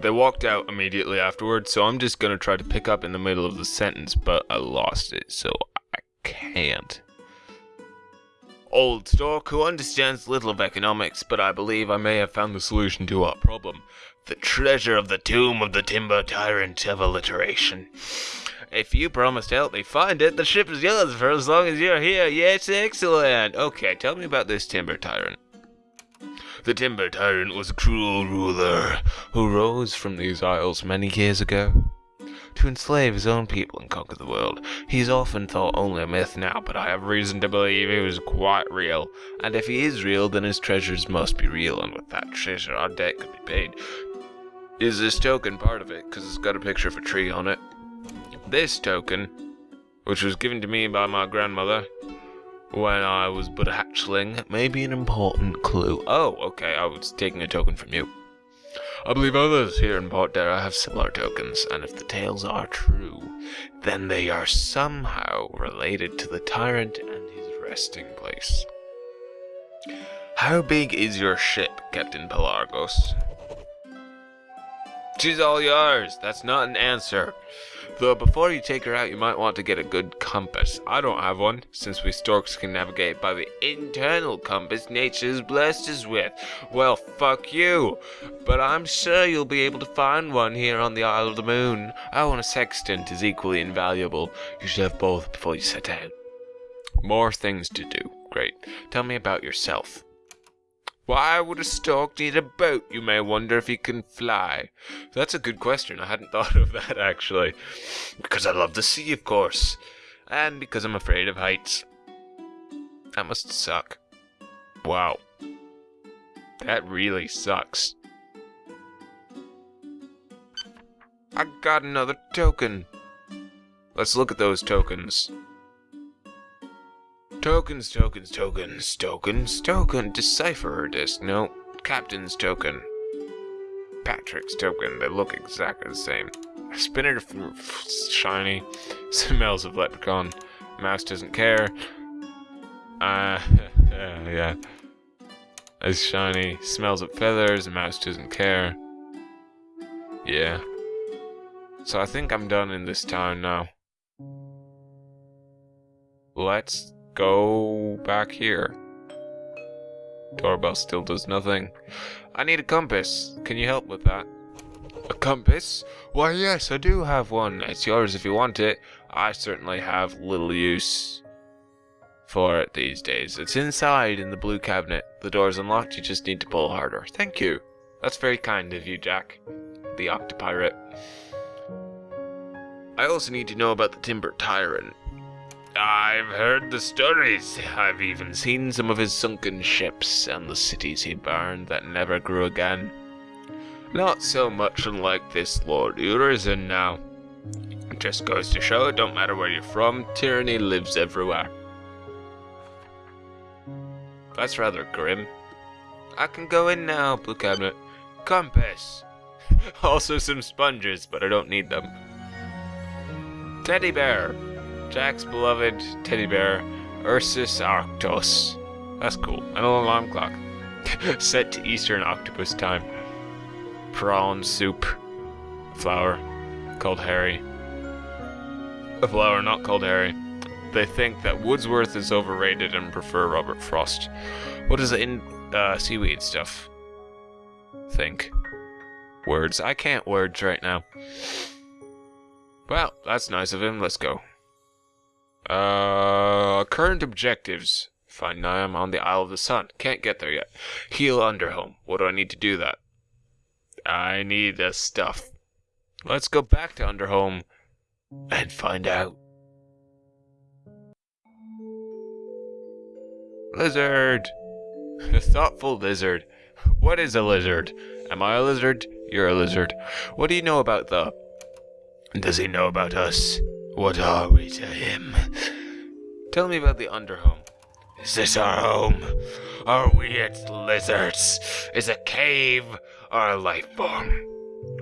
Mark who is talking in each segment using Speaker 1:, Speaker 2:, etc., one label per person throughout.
Speaker 1: They walked out immediately afterwards, so I'm just gonna try to pick up in the middle of the sentence, but I lost it, so I can't. Old Stork, who understands little of economics, but I believe I may have found the solution to our problem. The treasure of the tomb of the timber tyrant of alliteration. If you promise to help me find it, the ship is yours for as long as you're here. Yes, excellent. Okay, tell me about this timber tyrant. The timber tyrant was a cruel ruler who rose from these isles many years ago to enslave his own people and conquer the world. He's often thought only a myth now, but I have reason to believe he was quite real. And if he is real, then his treasures must be real, and with that treasure, our debt could be paid. Is this token part of it? Because it's got a picture of a tree on it. This token, which was given to me by my grandmother when I was but a hatchling, may be an important clue. Oh, okay, I was taking a token from you. I believe others here in Port Dara have similar tokens, and if the tales are true, then they are somehow related to the tyrant and his resting place. How big is your ship, Captain Pelargos? She's all yours. That's not an answer. Though before you take her out, you might want to get a good compass. I don't have one, since we storks can navigate by the internal compass nature's blessed us with. Well, fuck you. But I'm sure you'll be able to find one here on the Isle of the Moon. Oh, and a sextant is equally invaluable. You should have both before you set out. More things to do. Great. Tell me about yourself. Why would a stork need a boat, you may wonder if he can fly? That's a good question. I hadn't thought of that, actually. Because I love the sea, of course. And because I'm afraid of heights. That must suck. Wow. That really sucks. I got another token. Let's look at those tokens. Tokens, tokens, tokens, tokens, token. Decipher disc. No, captain's token. Patrick's token. They look exactly the same. Spinner shiny. Smells of leprechaun. Mouse doesn't care. Uh, yeah. It's shiny. Smells of feathers. Mouse doesn't care. Yeah. So I think I'm done in this town now. Let's go back here. Doorbell still does nothing. I need a compass. Can you help with that? A compass? Why, yes, I do have one. It's yours if you want it. I certainly have little use for it these days. It's inside in the blue cabinet. The door's unlocked. You just need to pull harder. Thank you. That's very kind of you, Jack. The Octopirate. I also need to know about the Timber Tyrant. I've heard the stories. I've even seen some of his sunken ships and the cities he burned that never grew again. Not so much unlike this Lord Urizen now. It just goes to show it don't matter where you're from, tyranny lives everywhere. That's rather grim. I can go in now, Blue Cabinet. Compass. also some sponges, but I don't need them. Teddy bear. Jack's beloved teddy bear, Ursus Arctos. That's cool. And an alarm clock. Set to Eastern Octopus time. Prawn soup. Flower. Called Harry. A flower not called Harry. They think that Wordsworth is overrated and prefer Robert Frost. What does the in uh, seaweed stuff? Think. Words. I can't words right now. Well, that's nice of him. Let's go. Uh, current objectives. Find Niam on the Isle of the Sun. Can't get there yet. Heal Underhome. What do I need to do that? I need the stuff. Let's go back to Underhome and find out. Lizard! A thoughtful lizard. What is a lizard? Am I a lizard? You're a lizard. What do you know about the... Does he know about us? What are we to him? Tell me about the Underhome. Is this our home? Are we its lizards? Is a cave or a life form?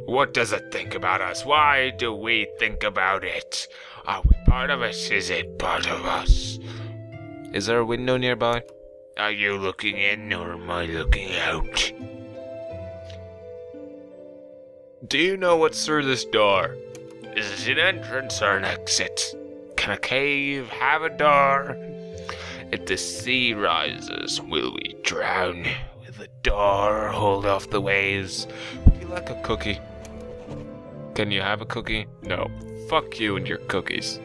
Speaker 1: What does it think about us? Why do we think about it? Are we part of it? Is it part of us? Is there a window nearby? Are you looking in or am I looking out? Do you know what's through this door? Is it an entrance or an exit? Can a cave have a door? If the sea rises, will we drown? Will the door hold off the waves? Would you like a cookie? Can you have a cookie? No. Fuck you and your cookies.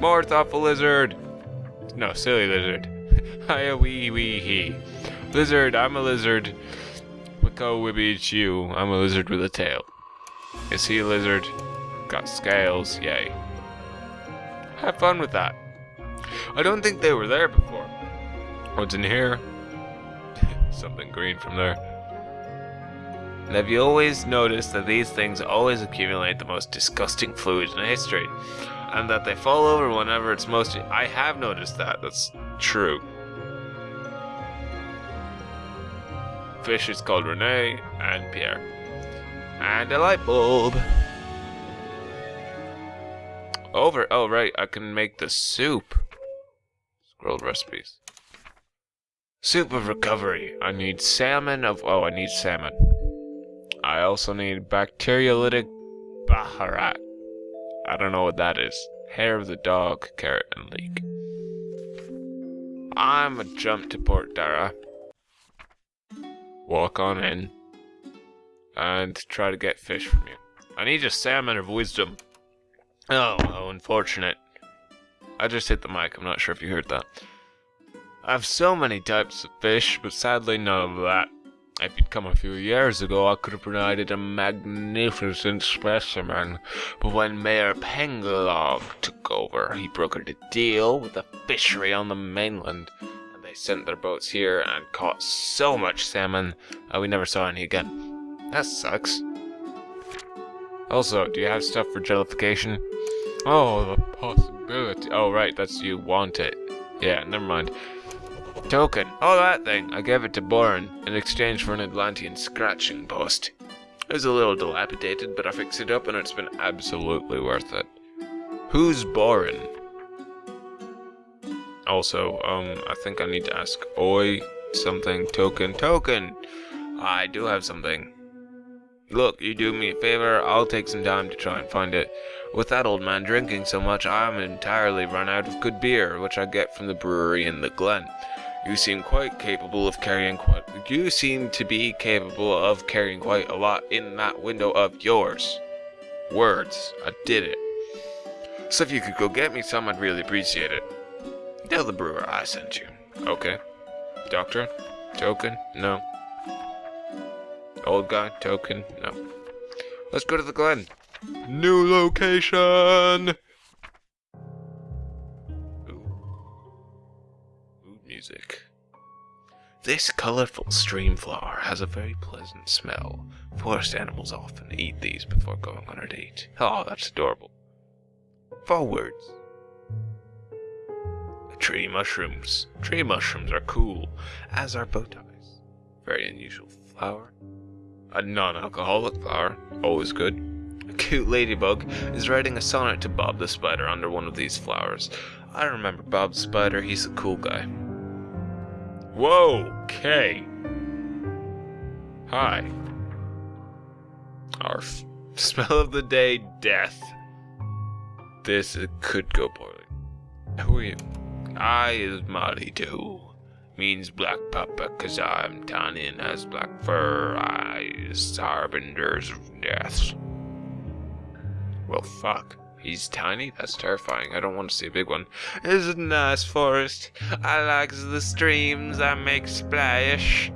Speaker 1: More thoughtful lizard! No, silly lizard. Hiya wee wee he. Lizard, I'm a lizard. Wicko wibby chew, I'm a lizard with a tail. Is he a lizard? Got scales, yay. Have fun with that. I don't think they were there before. What's in here? Something green from there. And have you always noticed that these things always accumulate the most disgusting fluid in history? And that they fall over whenever it's most... I have noticed that. That's true. Fish is called Rene and Pierre. And a light bulb. Over. Oh, right. I can make the soup. Scrolled recipes. Soup of recovery. I need salmon of. Oh, I need salmon. I also need bacteriolytic baharat. I don't know what that is. Hair of the dog, carrot, and leek. I'm a jump to Port Dara. Walk on in. And try to get fish from you. I need a salmon of wisdom. Oh, how unfortunate. I just hit the mic, I'm not sure if you heard that. I have so many types of fish, but sadly none of that. If you'd come a few years ago, I could have provided a magnificent specimen, but when Mayor Pengelog took over, he brokered a deal with a fishery on the mainland, and they sent their boats here and caught so much salmon that we never saw any again. That sucks. Also, do you have stuff for jellification? Oh, the possibility. Oh, right, that's you want it. Yeah, never mind. Token. Oh, that thing. I gave it to Boren in exchange for an Atlantean scratching post. It was a little dilapidated, but I fixed it up and it's been absolutely worth it. Who's Boren? Also, um, I think I need to ask Oi something. Token. Token! I do have something. Look, you do me a favor, I'll take some time to try and find it. With that old man drinking so much, I'm entirely run out of good beer, which I get from the brewery in the glen. You seem quite capable of carrying quite. You seem to be capable of carrying quite a lot in that window of yours. Words. I did it. So if you could go get me some, I'd really appreciate it. Tell the brewer I sent you. Okay. Doctor? Token? No. Old guy, token, no. Let's go to the Glen. New location! Ooh. Ooh, music. This colorful stream flower has a very pleasant smell. Forest animals often eat these before going on a date. Oh, that's adorable. Forwards. Tree mushrooms. Tree mushrooms are cool, as are bow ties. Very unusual flower. A non-alcoholic flower, always good. A cute ladybug is writing a sonnet to Bob the Spider under one of these flowers. I remember Bob the Spider, he's a cool guy. Whoa, Kay. Hi. Arf. Smell of the day, death. This could go poorly. Who are you? I is Molly too means black papa cause I'm tiny and has black fur eyes, harbingers of death. Well, fuck. He's tiny? That's terrifying. I don't want to see a big one. It's a nice forest. I likes the streams that make splash.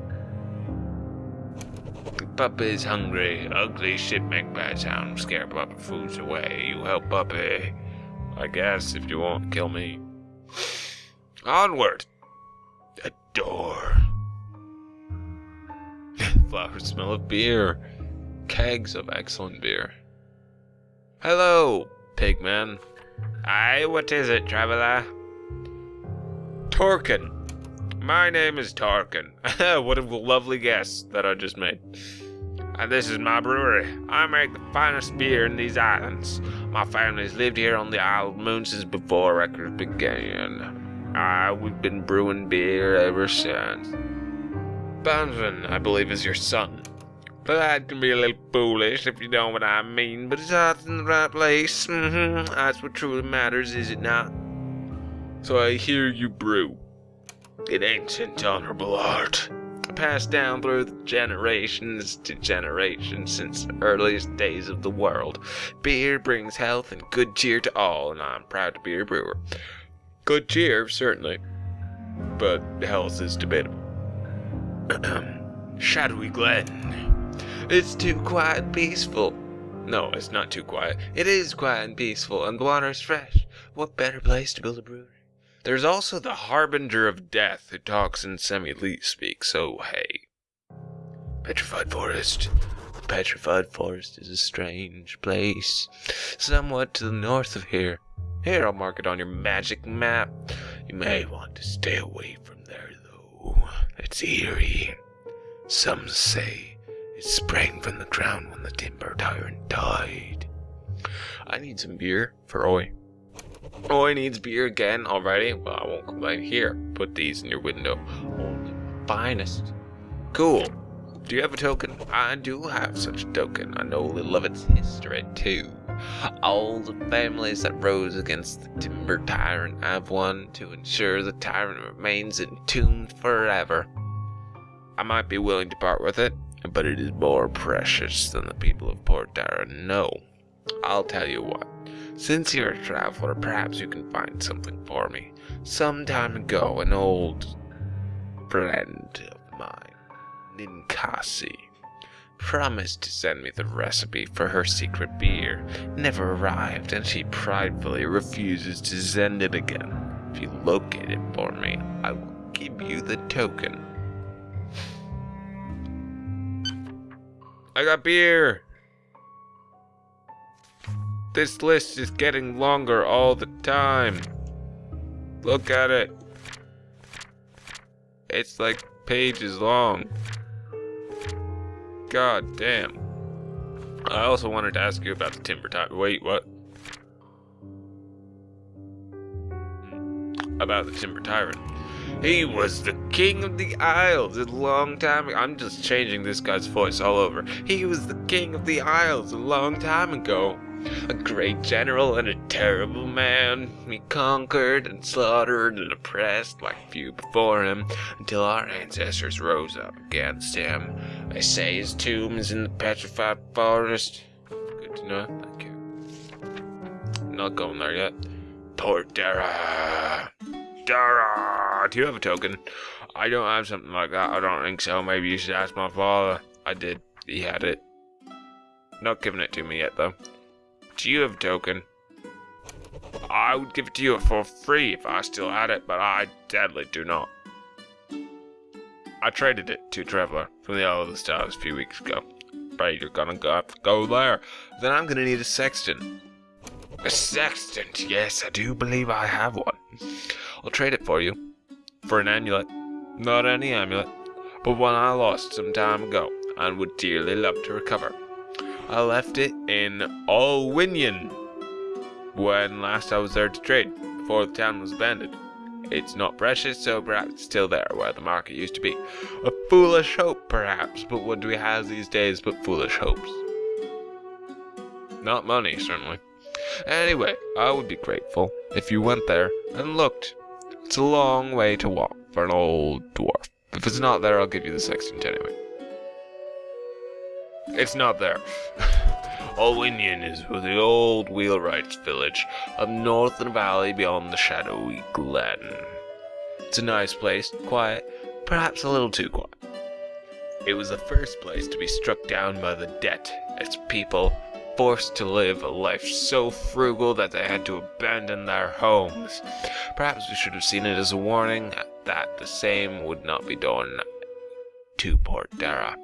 Speaker 1: Puppy's hungry. Ugly shit make bad sound. Scare Puppy foods away. You help Puppy. I guess if you won't kill me. Onward A door. Flowers smell of beer. Kegs of excellent beer. Hello, pigman. Aye, what is it, traveler? Torkin. My name is Tarkin. what a lovely guess that I just made. And this is my brewery. I make the finest beer in these islands. My family's lived here on the Isle of Moon since before records began. Ah, we've been brewing beer ever since. Banvin, I believe, is your son. But that can be a little foolish if you know what I mean. But it's heart's in the right place. Mm-hmm. That's what truly matters, is it not? So I hear you brew. It ancient honorable art. Passed down through generations to generations since the earliest days of the world. Beer brings health and good cheer to all, and I'm proud to be a brewer. Good cheer, certainly, but health is debatable. Shadowy Glen. It's too quiet and peaceful. No, it's not too quiet. It is quiet and peaceful, and the water is fresh. What better place to build a brewery? There's also the Harbinger of Death who talks in semi-leet speak, so hey. Petrified Forest. The Petrified Forest is a strange place, somewhat to the north of here. Here, I'll mark it on your magic map. You may want to stay away from there, though. It's eerie. Some say it sprang from the ground when the timber tyrant died. I need some beer for Oi. Oi needs beer again already? Well, I won't complain. Here, put these in your window. Only finest. Cool. Do you have a token? I do have such a token. I know a little of its history, too. All the families that rose against the timber tyrant have won to ensure the tyrant remains entombed forever. I might be willing to part with it, but it is more precious than the people of Port Dara know. I'll tell you what. Since you're a traveler, perhaps you can find something for me. Some time ago, an old friend of mine, Ninkasi, promised to send me the recipe for her secret beer. Never arrived, and she pridefully refuses to send it again. If you locate it for me, I will give you the token. I got beer! This list is getting longer all the time. Look at it. It's like pages long. God damn. I also wanted to ask you about the timber tyrant. Wait, what? Hmm. About the timber tyrant. He was the king of the Isles a long time ago. I'm just changing this guy's voice all over. He was the king of the Isles a long time ago. A great general and a terrible man. He conquered and slaughtered and oppressed like few before him until our ancestors rose up against him. They say his tomb is in the petrified forest. Good to know. Thank you. Not going there yet. Port Dara. Dara. Do you have a token? I don't have something like that. I don't think so. Maybe you should ask my father. I did. He had it. Not giving it to me yet, though. Do you have a token? I would give it to you for free if I still had it, but I deadly do not. I traded it to Traveler from the Isle of the Stars a few weeks ago. Afraid you're gonna go, go there. Then I'm gonna need a sextant. A sextant? Yes, I do believe I have one. I'll trade it for you. For an amulet. Not any amulet, but one I lost some time ago and would dearly love to recover. I left it in Alwinion when last I was there to trade, before the town was abandoned. It's not precious, so perhaps it's still there where the market used to be. A foolish hope, perhaps, but what do we have these days but foolish hopes? Not money, certainly. Anyway, I would be grateful if you went there and looked. It's a long way to walk for an old dwarf. If it's not there, I'll give you the sextant anyway. It's not there. Alwinion is the old wheelwright's village, up north in a valley beyond the shadowy glen. It's a nice place, quiet, perhaps a little too quiet. It was the first place to be struck down by the debt, its people forced to live a life so frugal that they had to abandon their homes. Perhaps we should have seen it as a warning that the same would not be done to Port Dara.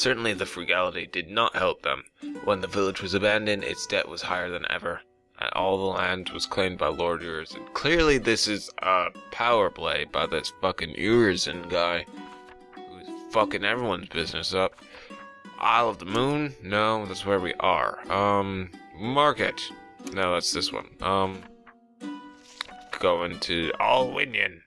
Speaker 1: Certainly the frugality did not help them. When the village was abandoned, its debt was higher than ever, and all the land was claimed by Lord Urizen. Clearly this is a power play by this fucking Urizen guy, who's fucking everyone's business up. Isle of the Moon? No, that's where we are. Um, Market? No, that's this one. Um, going to Alwinion.